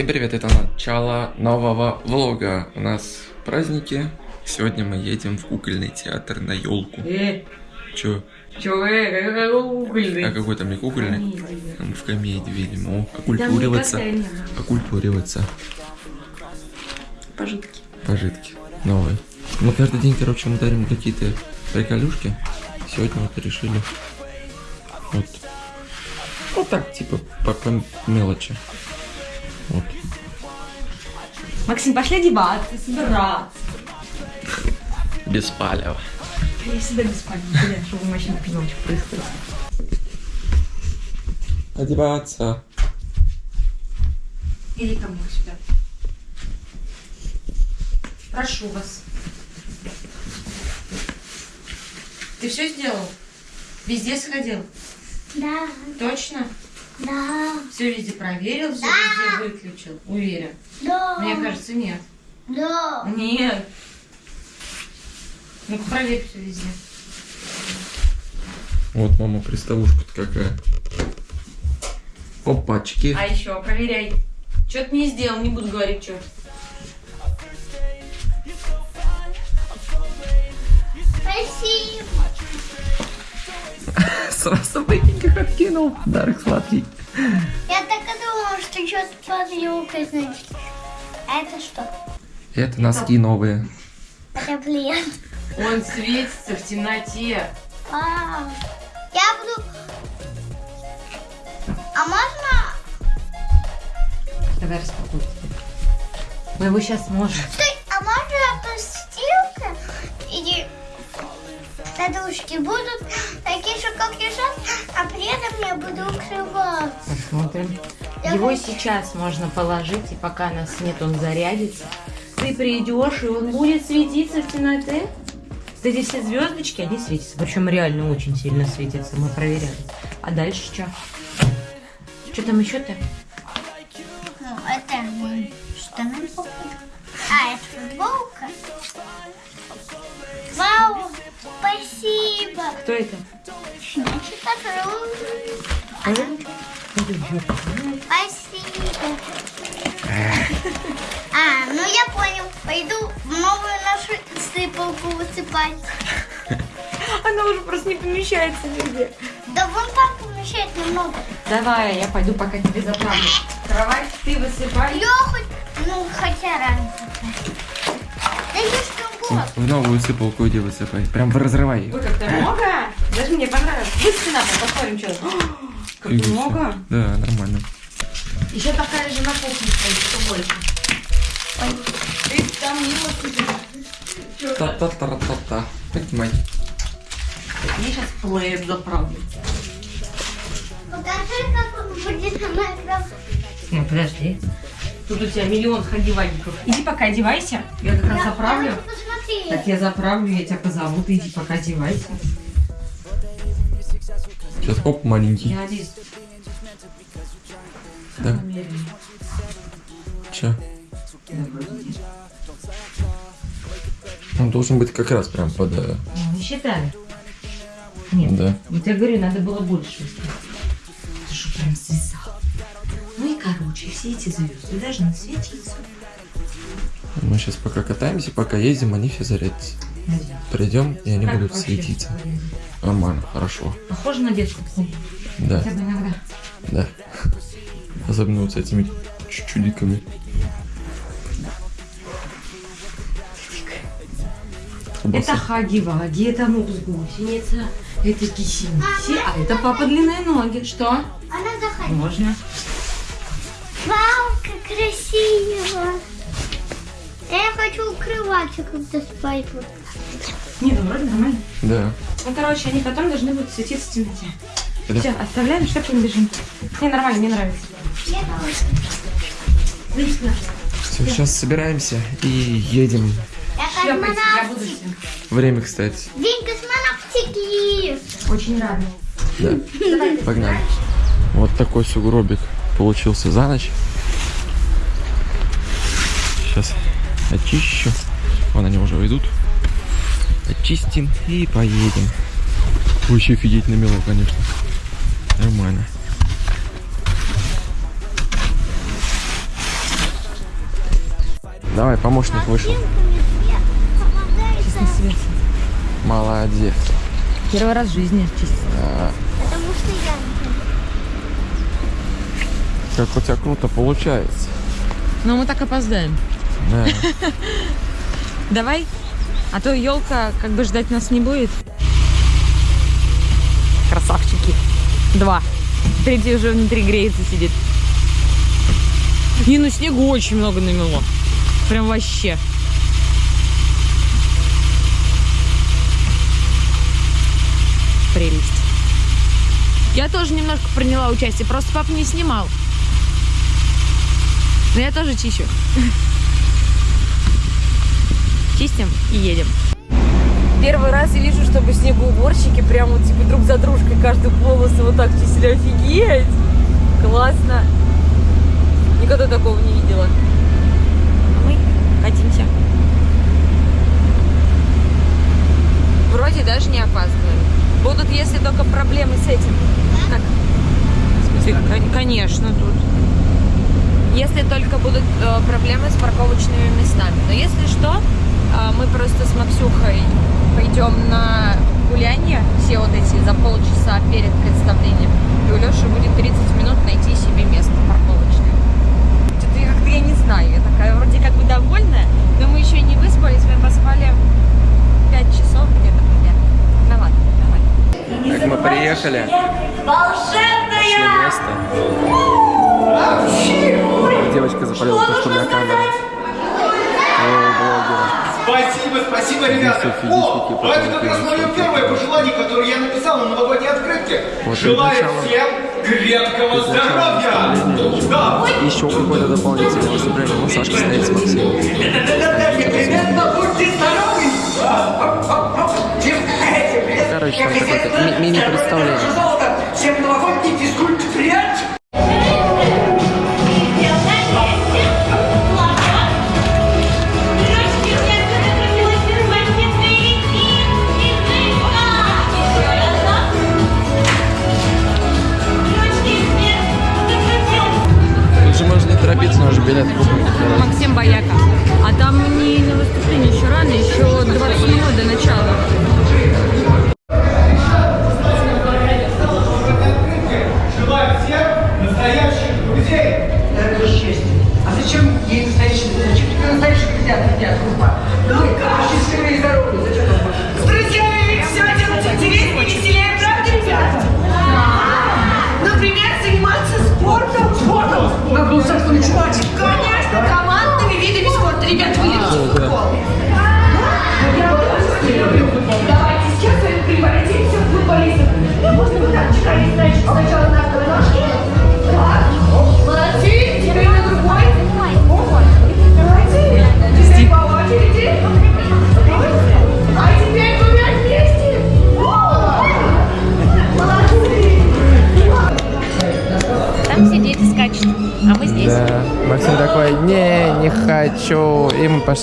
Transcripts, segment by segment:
Всем привет, это начало нового влога. У нас праздники. Сегодня мы едем в кукольный театр на елку. Э, Чё? чё, э, какой А кукольный? какой там не кукольный? Комедия. Мы в комедии видим. О, окультуриваться. было. Окультуриваться. Пожитки. Пожитки. Новые. Мы каждый день, короче, мы дарим какие-то приколюшки. Сегодня вот решили. Вот. Вот так, типа, по, по мелочи. Максим, пошли одеваться, собираться. Без палева. Я всегда без блядь, чтобы мы вообще не понимали, что происходит. Одеваться. Иди ко мне сюда. Прошу вас. Ты все сделал? Везде сходил? Да, Точно? Да, Все везде проверил, все везде выключил? Уверен? да, Мне кажется, нет. да. Нет. Ну-ка проверь все везде. Вот, мама, приставушка-то какая. Опачки. А еще проверяй. Что ты не сделал, не буду говорить, что. Спасибо. Сразу маленьких откинул. Подарок сладкий. Я так и думала, что что-то под елкой, значит. А это что? Это носки новые. Это плед. Он светится в темноте. А, я буду... А можно... Давай распакуй. Мы его сейчас можем. Стой, а можно постилка или подушки будут такие же, как лежат, а при этом я буду укрываться. Посмотрим. Я Его хочу- сейчас можно положить, и пока нас нет, он зарядится. Ты придешь, и он будет светиться в темноте. Кстати, все звездочки, они светятся. Причем реально очень сильно светятся. Мы проверяли. А дальше что? Что там еще-то? Ну, это штаны. А, это футболка. Вау, спасибо. Кто это? Спасибо. А, ну я понял. Пойду в новую нашу сыпалку высыпать. Она уже просто не помещается нигде. Да вон там помещать немного. Давай, я пойду пока тебе заправлю. Кровать ты высыпай. Я хоть, ну, хотя рано. Да есть другое. В новую сыпалку иди высыпай. Прям разрывай. Ой, как-то много. Даже мне понравилось. Высыпи на пол, посмотрим, что. Как много. Да, нормально. Еще такая же на кухне стоит, что больше. Ты там мило Та-та-та-та-та. Поднимай. Я сейчас плеер заправлю. Покажи, как он будет на Ну, подожди. Тут у тебя миллион ходивальников. Иди пока одевайся. Я как раз заправлю. Так я заправлю, я тебя позову, ты иди пока одевайся. Сейчас оп, маленький. Я один. Да. Че? Он должен быть как раз прям под... э, Ну, Не считали. Нет. Да. Вот я говорю, надо было больше. Ты что, прям связал? Короче, все эти звезды должны светиться. Мы сейчас пока катаемся, пока ездим, они все зарядятся. Придем, и они Как будут светиться. Нормально, хорошо. Похоже на детскую посмотри. Да, Хотя бы иногда. да. Особенно вот с этими чу- чудиками. Это хаги-ваги, это мукс гусеница, это киси-миси, а это папа длинные ноги. Что? Она заходит. Можно. Вау, как красиво. Я хочу укрываться, когда спать буду. Не, ну вроде нормально. Да. Ну, короче, они потом должны будут светиться в темноте. Это- Все, оставляем, что не бежим. Не, нормально, мне нравится. Я тоже. Все, сейчас собираемся и едем. Я Шлепайте, я буду космонавтик. Время, кстати. День космонавтики. Очень рада. Да. Давай. Погнали. Вот такой сугробик получился за ночь. Сейчас очищу. Вон они уже идут. Очистим и поедем. Вообще офигеть намело, конечно. Нормально. Давай, помощник вышел. Молодец. Первый раз в жизни чистить. Потому что я не Как у тебя круто получается. Но мы так опоздаем. Да. Давай. А то елка как бы ждать нас не будет. Красавчики. Два. Третий уже внутри греется сидит. Не, ну снегу очень много намело. Прям вообще. Прелесть. Я тоже немножко приняла участие, просто папа не снимал. Но я тоже чищу. Чистим и едем. Первый раз я вижу, чтобы снегоуборщики прям вот типа друг за дружкой каждую полосу вот так чистили. Офигеть! Классно! Никогда такого не видела. А мы катимся. Вроде даже не опаздываем. Будут, если только проблемы с этим. Так. Ты, конечно, тут. Если только будут э, проблемы с парковочными местами. Но если что, э, мы просто с Максюхой пойдем на гуляние, все вот эти за полчаса перед представлением. И у Леши будет 30 минут найти себе место парковочное. Что-то я как-то я не знаю, я такая вроде как бы довольная, но мы еще не выспались, мы поспали 5 часов где-то примерно. Ну ладно, давай. Так, мы приехали. Нашли место. Девочка запалила то, что у меня камера. Спасибо, спасибо, ребята. О, а это как раз мое первое пожелание, которое я написал на новогодней открытке. Вот Желаю всем крепкого здоровья. Да. Еще какое-то дополнительное выступление. Ну, Сашка стоит с Максимом. Непременно будьте здоровы. Короче, там какое-то ми- мини-представление. Всем новогодний физкульт-прият. Торопиться, но уже билет купить. Максим Бояка. А там не на выступление еще рано, еще 20 минут до начала.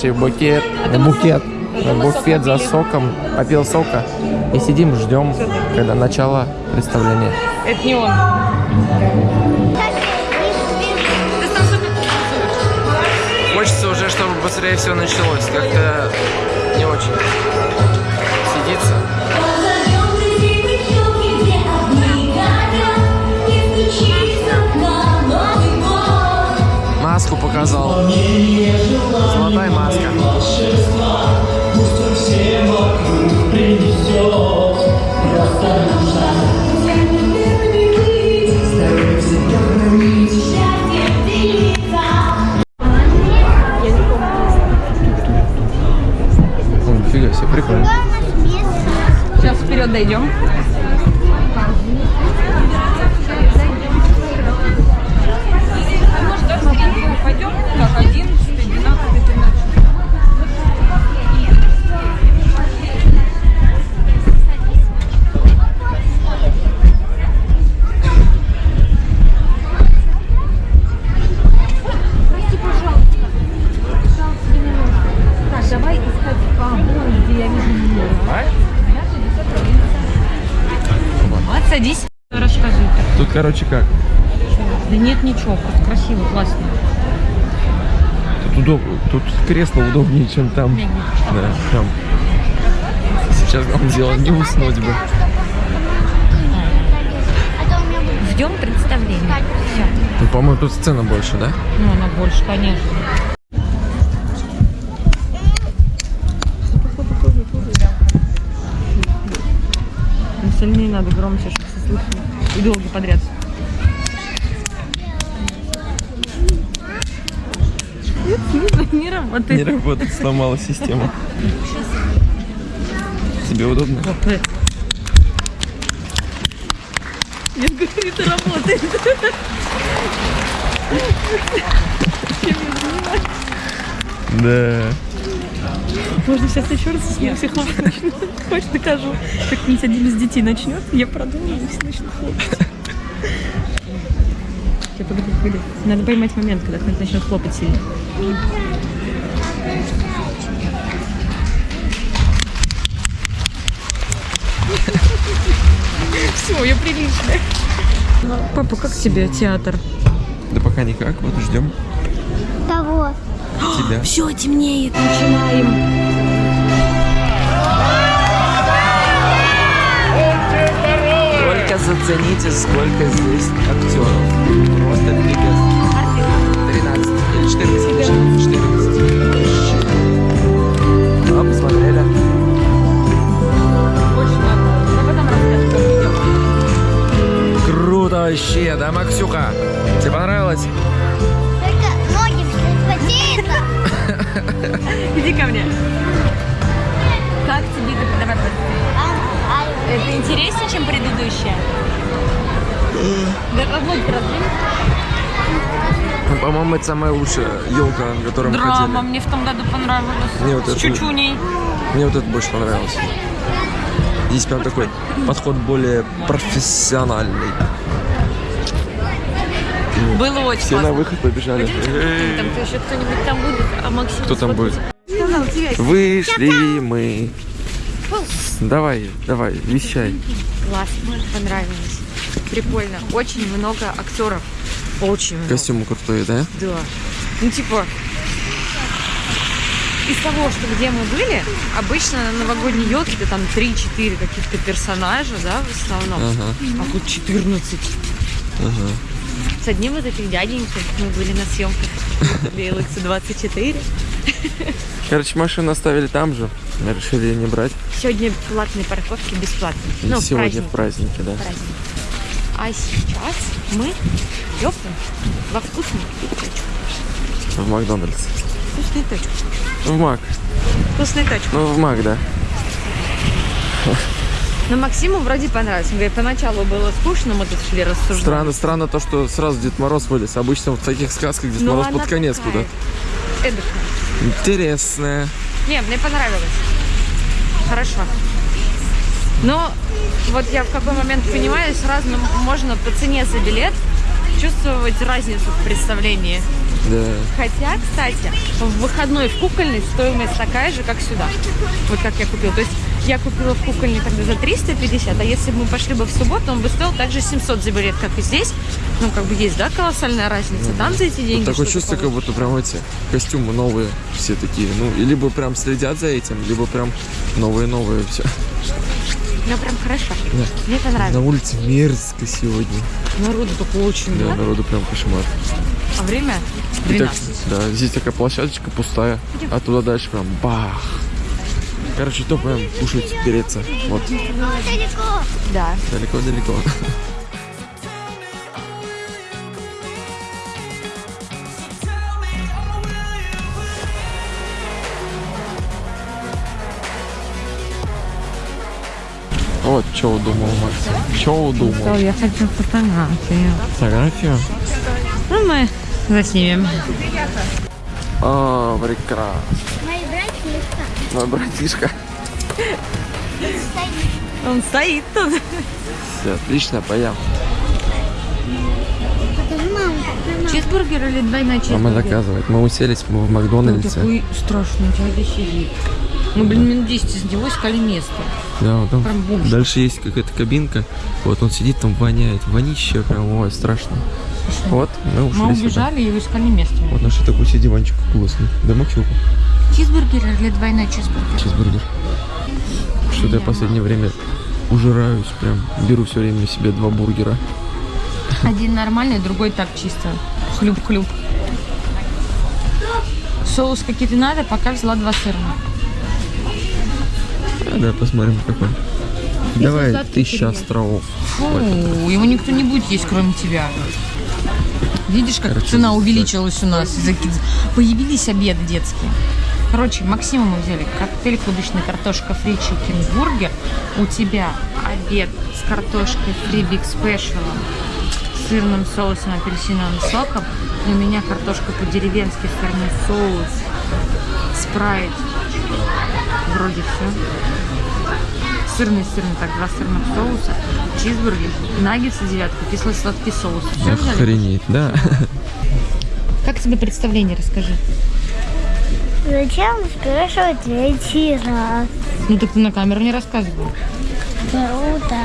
В букет. В букет. В буфет за соком. Попил сока. И сидим, ждем, когда начало представления. Это не он. Хочется уже, чтобы быстрее все началось. Как-то не очень сидится. Маску показал. Золотая маска. О, нифига себе, прикольно. Сейчас вперед дойдем. Рассказывай. Тут, короче, как? Да нет ничего, просто красиво, классно. Тут удоб... Тут кресло удобнее, чем там. Да, там. Сейчас главное дело не уснуть бы. Ждем представления. Все. Ну, по-моему, тут сцена больше, да? Ну, она больше, конечно. Остальные надо громче, чтобы. И долго подряд. Не работает. Не работает, сломала систему. Тебе удобно? Нет, говорит, это работает. Да. Можно сейчас еще раз с ним все хлопать начнут. Хочешь, докажу. Как-нибудь один из детей начнет, я продолжу, и все начнут хлопать. Сейчас, погоди, погоди. Надо поймать момент, когда кто-то начнет хлопать сильно. Все, я приличная. Папа, как тебе театр? Да пока никак, вот ждем того. Тебя. Все, темнеет, начинаем. Только зацените, сколько здесь актеров. Просто пипец. 13 или 14. 14. А, посмотрели. Очень много. Ну, идем. Круто вообще, да, Максюха? Тебе понравилось? Иди ко мне. Как тебе это? Давай, Это интереснее, чем предыдущее? Да как будет раздвинуть? Ну, По-моему, это самая лучшая елка, на которой мы Драма ходили. мне в том году понравилась. Мне вот С это- чучуней. Мне вот это больше понравилось. Здесь прям такой подход более профессиональный. Было очень Все на классно. выход побежали. Там кто еще кто-нибудь там будет, а Максим Кто там будет? Вышли мы. Давай, давай, вещай. Классно, понравилось. Прикольно. Очень много актеров. Очень много. Костюмы крутые, да? Да. Ну, типа, из того, что где мы были, обычно на новогодней елке это там 3-4 каких-то персонажа, да, в основном. Ага, А тут 14. ага. С одним из этих дяденьких мы были на съемках LX 24. Короче, машину оставили там же. Решили ее не брать. Сегодня платные парковки бесплатные. И Ну, в сегодня в праздник. празднике, да. праздник. А сейчас мы идем во вкусную точку. В Макдональдс. Вкусную точку. В Мак. Вкусную точку. Ну, в Мак, да. Но Максиму вроде понравилось. Он говорит, поначалу было скучно, мы тут шли рассуждать. Странно, странно то, что сразу Дед Мороз вылез. Обычно в таких сказках Дед Но Мороз Ну, она под конец куда-то. эдакая. Интересная. Не, мне понравилось. Хорошо. Но вот я в какой момент понимаю, сразу можно по цене за билет чувствовать разницу в представлении. Да. Хотя, кстати, в выходной в кукольной стоимость такая же, как сюда. Вот как я купила. То есть я купила в кукольной тогда за 350, а если бы мы пошли бы в субботу, он бы стоил также 700 за билет, как и здесь. Ну, как бы есть, да, колоссальная разница. Там за эти деньги Такое что-то чувство, как будто прям эти костюмы новые все такие. Ну, и либо прям следят за этим, либо прям новые-новые все. Ну, прям хорошо. Да. Мне понравилось. На улице мерзко сегодня. Народу только очень Да, много. народу прям кошмар. А время И так, 12. да, здесь такая площадочка пустая, а туда дальше прям бах. Короче, то прям кушать, переться. Вот, Далеко. Да. далеко-далеко. Вот, что удумал, Макс? Что удумал? я хочу фотографию. Фотографию? Ну, мы заснимем. А, прекрасно. Мой братишка. Он стоит тут. Все, отлично, поем. Чизбургер или двойной Мама чизбургер? заказывает. Мы уселись мы в Он Макдональдсе. такой страшный дядя сидит. Мы, блин, минут 10 из него искали место. Да, вот там Прям бомж. дальше есть какая-то кабинка. Вот он сидит там, воняет. Вонище прям, ой, страшно. Вот, мы ушли Мы сюда. убежали и искали место. Вот нашли такой диванчик классный. Да Максюха. Чизбургер или двойной чизбургер? Чизбургер. Что-то я в последнее время ужираюсь прям. Беру все время себе два бургера. Один нормальный, другой так чисто. Хлюп-хлюп. Соус какие-то надо, пока взяла два сырных. А, да, посмотрим какой. Давай, сладкий тысяча островов. Фу, его никто не будет есть, кроме тебя. Видишь, как Короче, цена увеличилась у нас? Появились обеды детские. Короче, Максима мы взяли коктейль клубничный, картошка фри, чикен бургер. У тебя обед с картошкой фри биг спешалом, сырным соусом, апельсиновым соком. И у меня картошка по-деревенски, сырный соус, спрайт. Вроде все. Сырный, сырный, так, два сырных соуса, чизбургер, наггетсы девятку, кислый сладкий соус. Все взяли? Охренеть, да. Как тебе представление, расскажи. Зачем спрашивать третий раз? Ну так ты на камеру не рассказывал. Круто.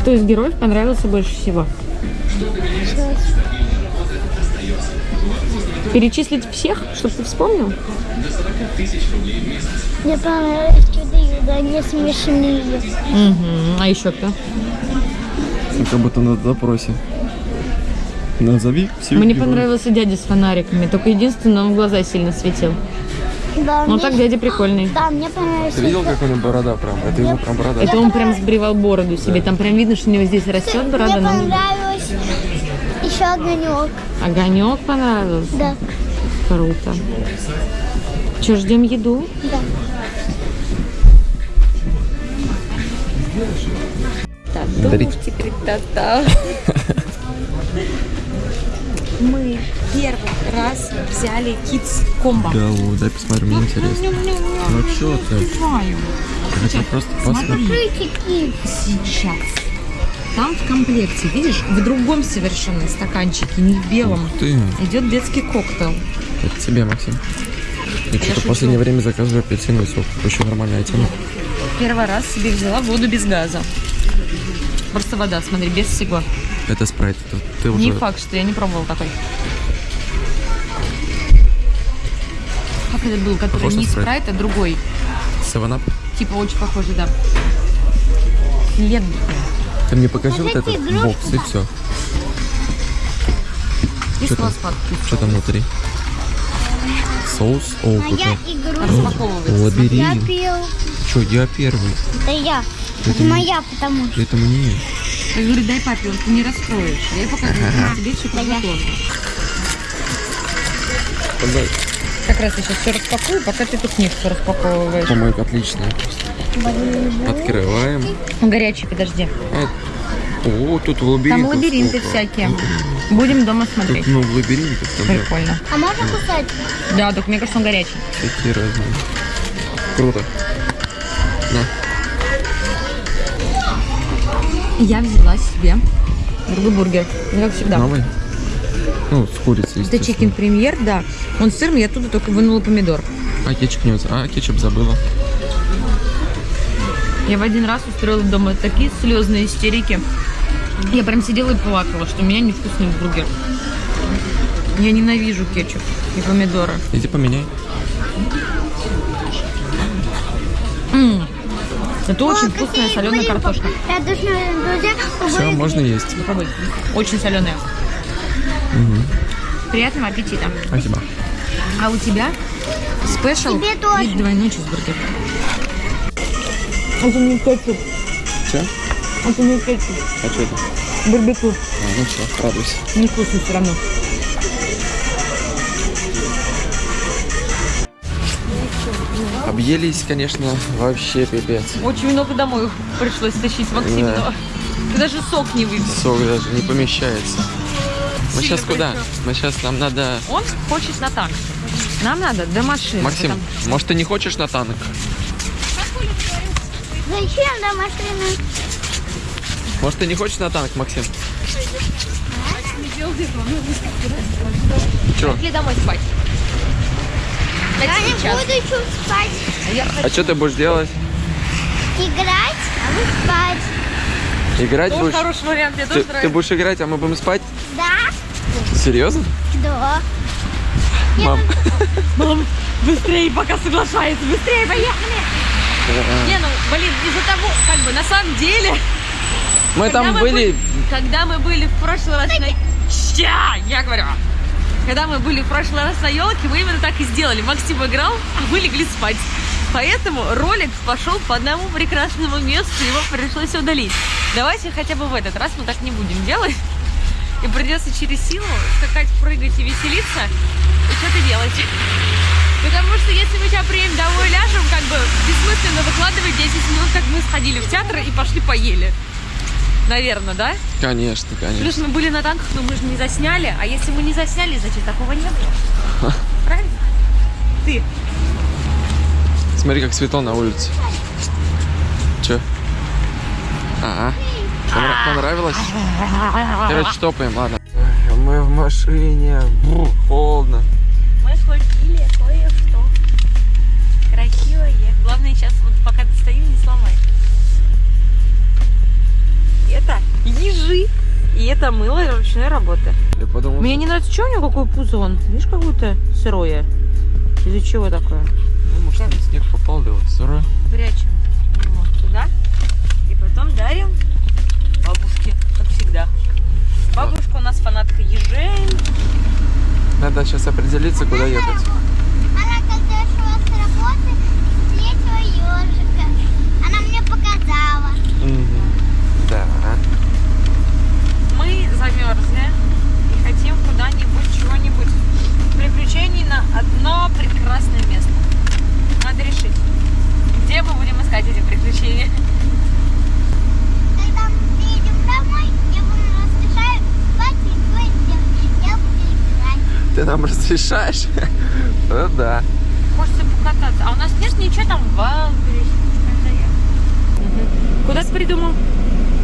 Кто из героев понравился больше всего? Перечислить всех, чтобы ты вспомнил? Мне понравилось чудо они смешные. Угу. А еще кто? Как будто на допросе. Назови всех Мне героев. понравился дядя с фонариками, только единственное, он в глаза сильно светил. Да, Ну мне- так дядя прикольный. Да, мне понравилось. Ты видел, как у него борода прям? Это его прям борода. Это он прям сбривал бороду себе. Там прям видно, что у него здесь растет борода. Мне но- понравилось еще огонек. Огонек понравился. Да, Круто. Че, ждем еду? да. Дарить. Мы первый раз взяли Kids комбо. Да, вот, дай посмотрим, мне интересно. Ну чё ты? Знаю. Я хотел просто. Крутики. Сейчас. Там в комплекте, видишь, в другом совершенно стаканчике, не в белом, Ты, идет детский коктейль. это тебе, Максим. Я что-то в последнее время заказываю апельсиновый сок. Очень нормальная тема. Первый раз себе взяла воду без газа. Просто вода, смотри, без всего. Это спрайт. Это Ты Не уже... факт, что я не пробовала такой. Как это был, который Похож не спрайт? спрайт, а другой. Севенап? Типа очень похожий, да. Лет. Ты мне покажи вот Покажите этот игрушку. бокс и все. И Что там? Что там внутри? Соус? О, Моя игрушка. Распаковывается. Я Лабиринт. пил. Че, я первый. Это я. Это Это моя, потому что. Это мне. Я говорю, дай папе, он ты не раскроешь. Я покажу, тебе все подготовлено. Как раз я сейчас все распакую, пока ты тут книжку распаковываешь. По-моему, отличная. Открываем. Горячий, подожди. А, О, тут лабиринты. Там лабиринты всякие. Будем дома смотреть. Тут много лабиринтов. Там да, Прикольно. А можно кусать? Да, только мне кажется, он горячий. всякие разные. Круто. На. Я взяла себе другой бургер. Ну, как всегда. Новый? Ну, с курицей, Это чикен премьер, да. Он сырный, я оттуда только вынула помидор. А кетчуп не взял. А, кетчуп забыла. Я в один раз устроила дома такие слезные истерики. Я прям сидела и плакала, что у меня невкусный бургер. Я ненавижу кетчуп и помидоры. Иди поменяй. Это очень О, вкусная соленая картошка. Все, можно есть. Очень соленая. Приятного аппетита. Спасибо. А у тебя спешл Тебе тоже. и двойной чизбургер. Это не кетчуп, Все? это не кетчуп. А что это? Барбекю. А, ну все, радуйся. Невкусно все равно. Объелись, конечно, вообще пипец. Очень много домой пришлось тащить Максиму. Да. Ты даже сок не выпил. Сок даже не помещается. Мы Сильно сейчас куда? Мы сейчас, нам надо... Он хочет на танк. Нам надо до машины. Максим, Потом- может ты не хочешь на танк? Зачем до машины? Может ты не хочешь на танк, Максим? Че? Пошли домой спать. Я Это не буду спать. А я А что ты будешь делать? Играть, а вы спать. Играть Тоже будешь? хороший вариант, мне Ты, тоже ты нравится. будешь играть, а мы будем спать? Да? Серьезно? Да. Мам. Мам, быстрее, пока соглашается, быстрее, поехали! Не, ну, блин, из-за того, как бы, на самом деле, Мы когда там мы были... когда мы были в прошлый раз на... Ща, я говорю. Когда мы были в прошлый раз на елке, мы именно так и сделали. Максим играл, а мы легли спать. Поэтому ролик пошел по одному прекрасному месту, его пришлось удалить. Давайте хотя бы в этот раз мы так не будем делать. И придется через силу скакать, прыгать и веселиться, и что-то делать. Потому что если мы сейчас приедем домой ляжем, как бы бессмысленно выкладывать 10 минут, как мы сходили в театр и пошли поели. Наверное, да? Конечно, конечно. Плюс мы были на танках, но мы же не засняли. А если мы не засняли, значит такого не было. Правильно? Ты. Смотри, как светло на улице. Че? Ага. Понра- Понравилось? Короче, топаем, ладно. Мы в машине. Бру, холодно. Мы купили кое-что. Красивое. Главное сейчас, вот пока достаю, не сломай. Это ежи. И это мыло ручной работы. Я подумал, Мне не нравится, что у него какое пузо он? Видишь, какое-то сырое. Из-за чего такое? ну, может, там снег попал, да вот сырой. Прячем его туда. И потом дарим бабушке, как всегда. Бабушка у нас фанатка ежей. Надо сейчас определиться, куда ехать. Она когда шла с работы, встретила ежика. Она мне показала. Мгм. Да. Мы замерзли и хотим куда-нибудь чего-нибудь. Приключений на одно прекрасное место. Надо решить, где мы будем искать эти приключения. Когда мы приедем домой, я вам разрешаю хватит делать. Я буду играть. Ты нам разрешаешь? Ну да. Хочется покататься. А у нас нет ничего там в. Куда ты придумал?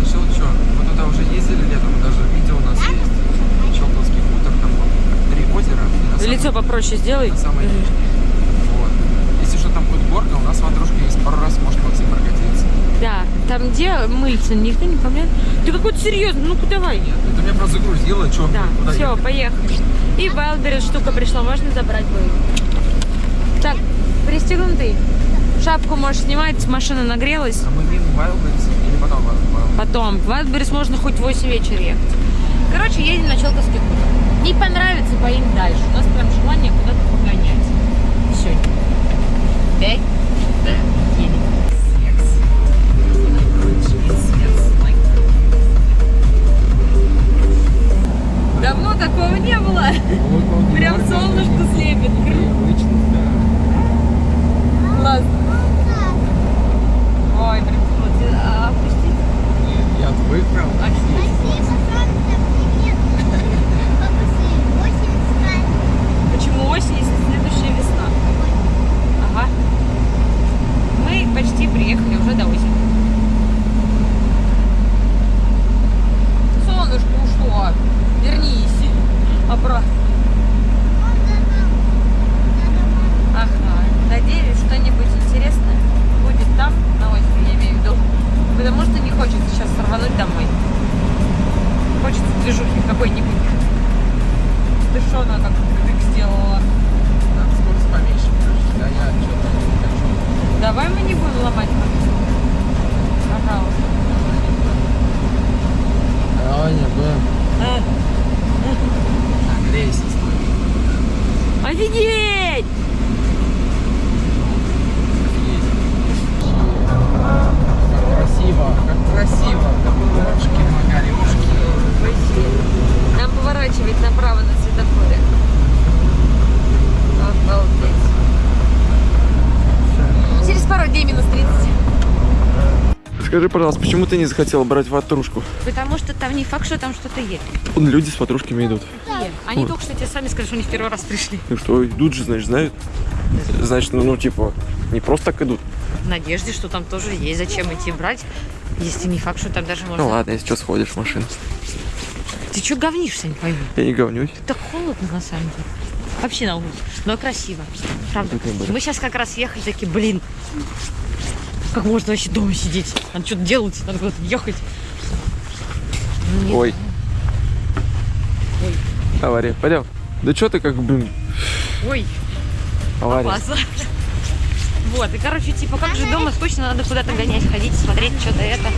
Решил, что, мы туда уже ездили летом, даже видео у нас есть. Челковский хутор, там самом- Лицо попроще сделай. на самой речке. Вот. Если что, там будет горка, у нас ватрушка есть. Пару раз может Максим прокатиться. Да, там где мыльца, никто не помнит. Ты какой-то серьезный, ну-ка давай. Нет, это меня просто загрузило, что, Да, куда все, ехать? поехали. И Вайлдберрис штука пришла, можно забрать будет. Так, пристегнутый. Шапку можешь снимать, машина нагрелась. А мы мимо Wildberries или потом Wildberries? Потом, в Вайлдберрис можно хоть в 8 вечера ехать. Короче, едем на Челковский хутор. Не понравится, поедем дальше. У нас прям желание куда-то погонять. Сегодня. Пять. Едем. Давно такого не было. Прям солнышко слепит. Классно. Ой, прям тепло. А, Опустить? Я отвык прям. Спасибо, солнце, привет. Бабушки, осень с Почему осень, если следующая весна? Ага. Мы почти приехали уже до озера. Солнышко ушло. Вернись. Обратно. Ага. Надеюсь, что-нибудь интересное будет там, на озере, я имею в виду. Потому что не хочется сейчас сорвануть домой. Хочется движухи какой-нибудь. Ты что она так как сделала? Так, скорость поменьше, короче. Да, я что-то не хочу. Давай мы не будем ломать машину. Пожалуйста. Давай, не будем. Нагрейся, стой. Офигеть! Как красиво, как красиво. Ушки, магарюшки. Нам поворачивать направо на светофоре. Обалдеть. Через пару дней минус 30. Скажи, пожалуйста, почему ты не захотела брать ватрушку? Потому что там не факт, что там что-то есть. Люди с ватрушками идут. Они Ой. только что тебе сами сказали, что они в первый раз пришли. Ну что, идут же, значит, знают. Значит, ну, ну, типа, не просто так идут. В надежде, что там тоже есть. Зачем идти брать, если не факт, что там даже можно... Ну ладно, если что, сходишь в машину. Ты что говнишься, не пойму. Я не говнюсь. Так холодно на самом деле. Вообще на улице. Но красиво. Правда. Мы сейчас как раз ехали такие, блин, как можно вообще дома сидеть? Надо что-то делать, надо куда-то ехать. Нет. Ой. Ой. Авария. Пойдем. Да что ты как, блин, Ой, авария. опасно. Вот, и короче, типа, как же дома скучно, надо куда-то гонять, ходить, смотреть что-то это.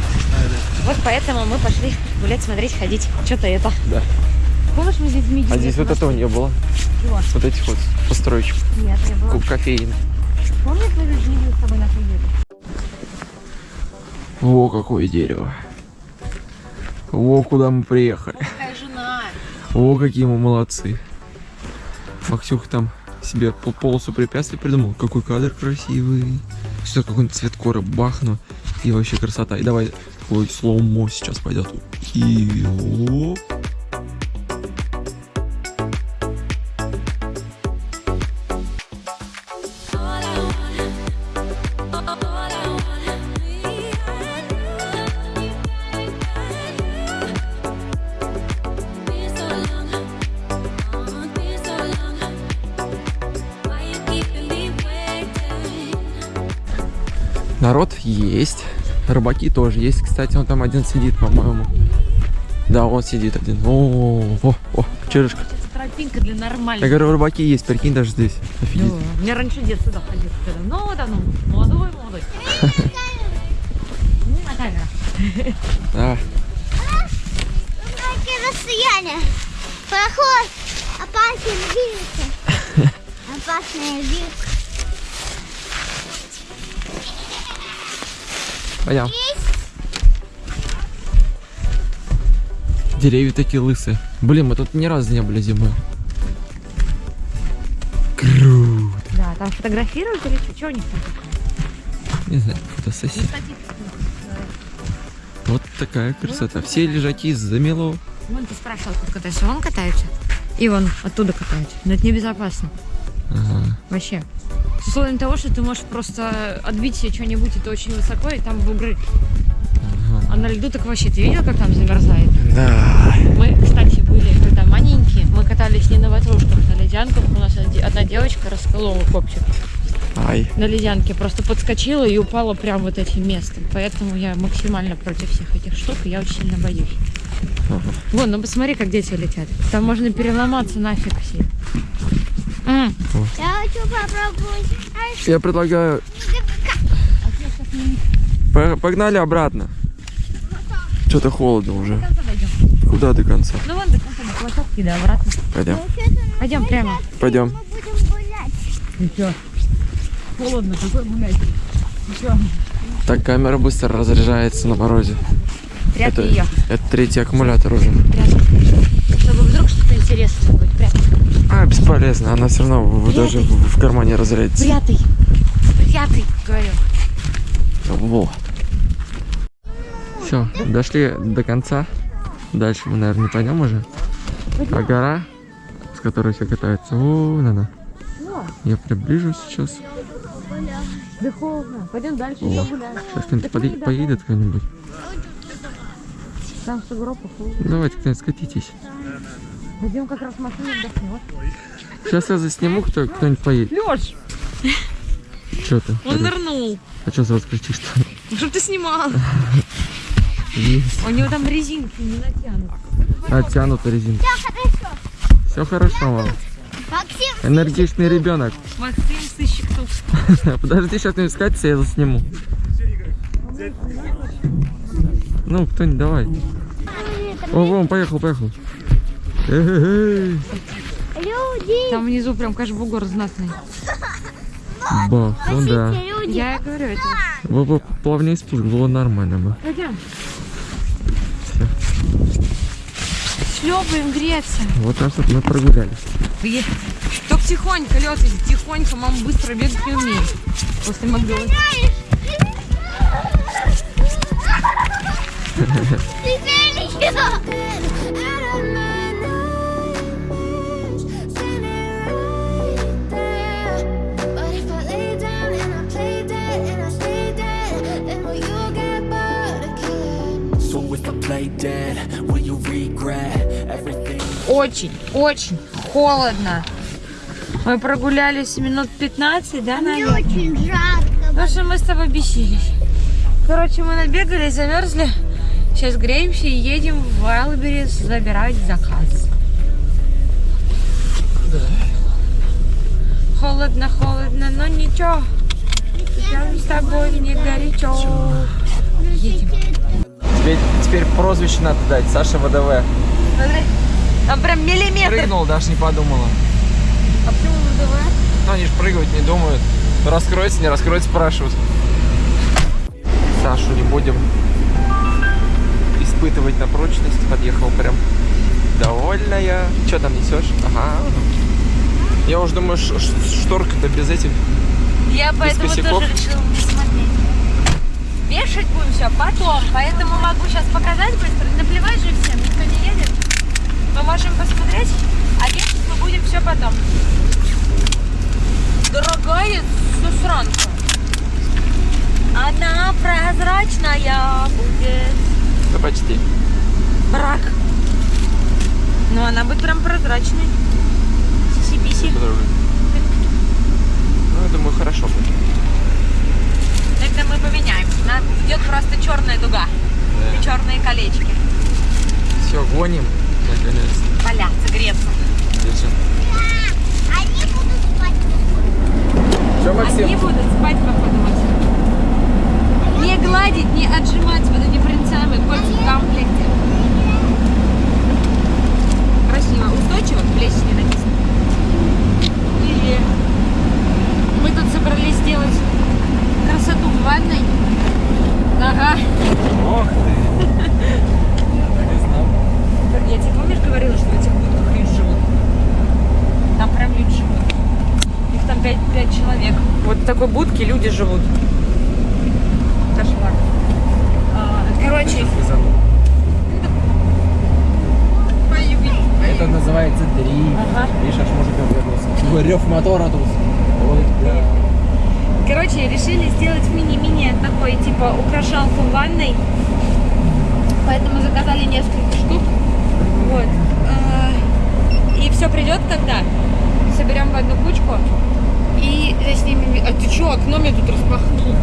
Вот поэтому мы пошли гулять, смотреть, ходить, что-то это. Да. Помнишь, мы здесь видели? А здесь вот этого не было. Чего? Вот этих вот построечек. Нет, не было. Куб кофеин. Помнишь, мы видели с тобой на приеду? Во, какое дерево. Во, куда мы приехали. Какая жена. О, какие мы молодцы. Максюх там себе по- полосу препятствий придумал. Какой кадр красивый. Сюда какой-нибудь цвет коры бахну. И вообще красота. И давай ой, слоумо сейчас пойдет. И оп. Рыбаки тоже есть. Кстати, он там один сидит, по-моему. Да, он сидит один. О, о, о, черышка. Сейчас тропинка для Я нормальных. говорю, рыбаки есть, прикинь, даже здесь. Офигеть. Да. У меня раньше дед сюда ходил. когда- Ну, давно. Молодой, молодой. Не на камеру. Да. Какие расстояния? Проход. Опасен видите? Опасная вилка. Пойдем. Деревья такие лысые. Блин, мы тут ни разу не были зимой. Круто. Да, там фотографируют или что? Что у них там такое? Не знаю, фотосессия. Вот такая красота. Все лежаки замело. Вон ты спрашивал, как катается. Вон катаются. И вон оттуда катаются. Но это небезопасно. Ага. Вообще. С условием того, что ты можешь просто отбить себе что-нибудь, это очень высоко, и там бугры. А на льду так вообще, ты видел, как там замерзает? Да. Мы, кстати, были когда маленькие, мы катались не на ватрушках, на ледянках. У нас одна девочка расколола копчик Ай. на ледянке. Просто подскочила и упала прям вот этим местом. Поэтому я максимально против всех этих штук, и я очень сильно боюсь. Вон, ну посмотри, как дети летят. Там можно переломаться нафиг все. М, Я хочу попробовать. Я предлагаю... По- Погнали обратно. Что-то холодно уже. Куда до конца? Ну вон до конца до площадки, да, обратно. Пойдем. Пойдем прямо. Пойдем. Мы будем гулять. И что? Холодно, какой гулять. Так камера быстро разряжается на морозе. Прятки Это, ее. это третий аккумулятор уже. Прятки. Чтобы вдруг что-то интересное будет. Прятки. А, бесполезно. Она все равно в- даже в, в кармане разрядится. Прятый. Прятый, говорю. Вот. Все, дошли до конца. Дальше мы, наверное, не пойдем уже. А гора, с которой все катаются, вон она. Я приближу сейчас. Да холодно. Пойдем дальше, О, еще гуляем. сейчас кто-нибудь поедет кто-нибудь. Там сугроб. Давайте кто-нибудь скатитесь. Пойдем как раз машину отдохнем. Сейчас я засниму, кто, кто-нибудь поедет. Леш, Что ты? он нырнул. А что сразу кричишь? Ну, Чтоб ты снимал. Есть. У него там резинки не натянут. Оттянута резинка. Все хорошо. Максим, Энергичный ребенок. Максим, сыщик тут. Подожди, сейчас не скатится, я засниму. Ну, кто-нибудь давай. О, вон, поехал, поехал. Люди. Там внизу прям, конечно, бугор знатный. Бах, ну да. люди. Я и говорю, это... Во, во, плавнее спуск, было нормально бы. Пойдем. Шлепаем греться. Вот так вот мы прогулялись. Только тихонько, лед, тихонько, мама быстро бегать не умеет. После Макдональдса. So Очень, очень холодно. Мы прогулялись минут 15, да, Мне очень жарко. Потому что мы с тобой бесились. Короче, мы набегали, замерзли. Сейчас греемся и едем в Вайлберис забирать заказ. Холодно, холодно, но ничего. Я с тобой не горячо. Едем. Тебе теперь прозвище надо дать, Саша ВДВ. Смотри, там прям миллиметр. Прыгнул, даже не подумала. А почему ВДВ? Ну, они же прыгать не думают. Раскроется, не раскроется парашют. Сашу не будем испытывать на прочность. Подъехал прям довольная. Что там несешь? Ага. Я уже думаю, шторка-то без этих. Я поэтому косяков? тоже решила посмотреть. Вешать будем все потом, поэтому могу сейчас показать быстро. Наплевать же всем, никто не едет. Мы можем посмотреть, а вешать мы будем все потом. Дорогая сусранка. Она прозрачная будет. Да почти. Брак. Ну, она будет прям прозрачной. Сиси-писи. Ну, я думаю, хорошо будет. Тогда мы поменяем. Нам идет просто черная дуга. И черные колечки. Все, гоним. Наконец. Валяться, греться. Держи. Они будут спать. Все, Максим? Они будут спать, походу, Максим. Не гладить, не отжимать вот эти принцами, котик в комплекте. Красиво. Устойчиво, плесень не написано. И мы тут собрались сделать красоту в ванной. Ага. Ох ты. Не знал. Я тебе помнишь говорила, что в этих будках люди живут? Там прям люди живут. Их там пять, пять человек. Вот в такой будке люди живут. Кошмар. А, короче, Это называется дрифт. Ага. Видишь, аж мужик вернулся. Рев мотора тут. Ой, да. Короче, решили сделать мини-мини такой, типа, украшалку в ванной. Поэтому заказали несколько штук. Вот. А, И все придет когда? Соберем в одну кучку. И заснимем... А ты что, окно мне тут распахнул?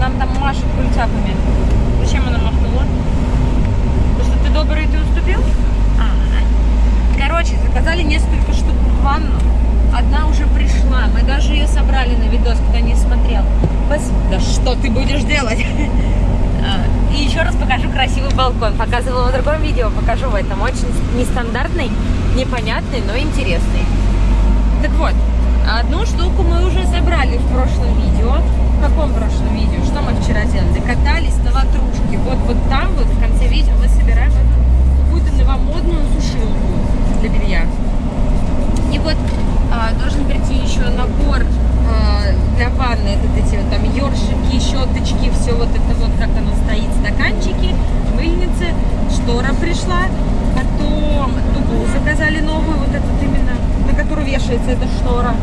Нам там машут культяпами. Зачем она махнула? Потому что ты добрый, ты уступил? А, Короче, заказали несколько штук ванну. Одна уже пришла. Мы даже ее собрали на видос, кто не смотрел. Пос- Да что ты будешь делать? А, И еще раз покажу красивый балкон. Показывала в другом видео, покажу в этом. Очень нестандартный, непонятный, но интересный. Так вот, одну штуку мы уже забрали в прошлом видео. В каком прошлом видео? Что мы вчера делали? Катались на ватрушке. Вот, вот там вот в конце видео мы собираем какую-то новомодную сушилку для белья. И вот а, должен прийти еще набор а, для ванны. Вот эти вот там ёршики, щеточки, все вот это вот, как оно стоит, стаканчики, мыльницы, штора пришла. Потом дугу заказали новую, вот эту вот именно, на которую вешается эта штора.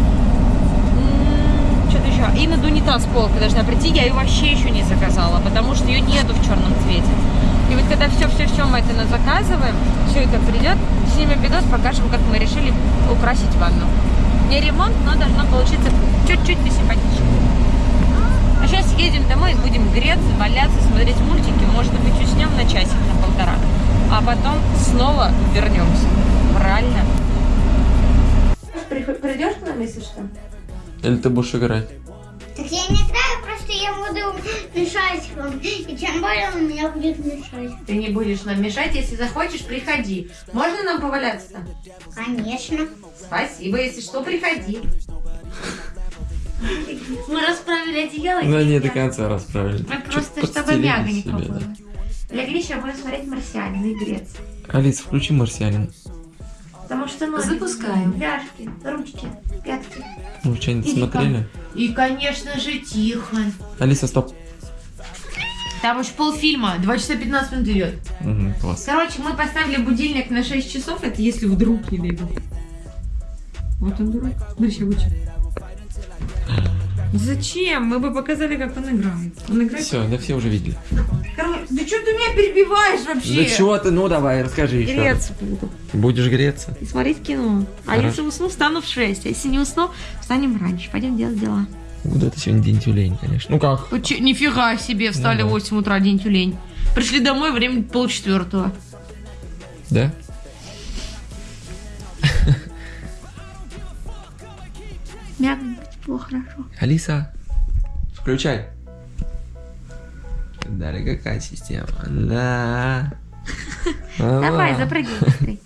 М, Что-то еще. И над унитаз полка должна прийти. Я ее вообще еще не заказала, потому что ее нету в черном цвете. И вот когда все-все-все мы это на- заказываем, все это придет, снимем видос, покажем, как мы решили украсить ванну. Не ремонт, но должно получиться чуть-чуть посимпатичнее. А сейчас едем домой, будем греться, валяться, смотреть мультики. Может быть, уснем на часик, на полтора. А потом снова вернемся. Правильно? Придешь к нам, если что? Или ты будешь играть? Так я не знаю, я буду мешать вам. И тем более он меня будет мешать. Ты не будешь нам мешать, если захочешь, приходи. Можно нам поваляться там? Конечно. Спасибо, если что, приходи. Мы расправили одеяло. Ну, не до конца расправили. Мы просто, чтобы подстелили мягонько себе, было. Легли, сейчас будем смотреть «Марсианина» и греться. Алиса, включи «Марсианин». Потому что ноги, Запускаем. ляжки, ручки, пятки. Ну, что-нибудь Иди-ка. смотрели? И, конечно же, тихо. Алиса, стоп. Там уж полфильма, 2 часа 15 минут идет. Мгм, класс. Короче, мы поставили будильник на 6 часов, это если вдруг не дай бог. Вот он дурак. Сейчас выйдет. Зачем? Мы бы показали, как он играет. Он играет? Все, да все уже видели. Карл, да что ты меня перебиваешь вообще? Да чего ты? Ну давай, расскажи еще. Греться буду. Будешь греться? И смотреть кино. А Хорошо. если усну, встану в 6. А если не усну, встанем раньше. Пойдем делать дела. Вот это сегодня день тюлень, конечно. Ну как? Че, нифига себе, встали ну, да. в 8 утра, день тюлень. Пришли домой, время полчетвертого. Да? Мяг тепло, хорошо. Алиса, включай. Далее какая система? Да. Давай, запрыгивай быстрей.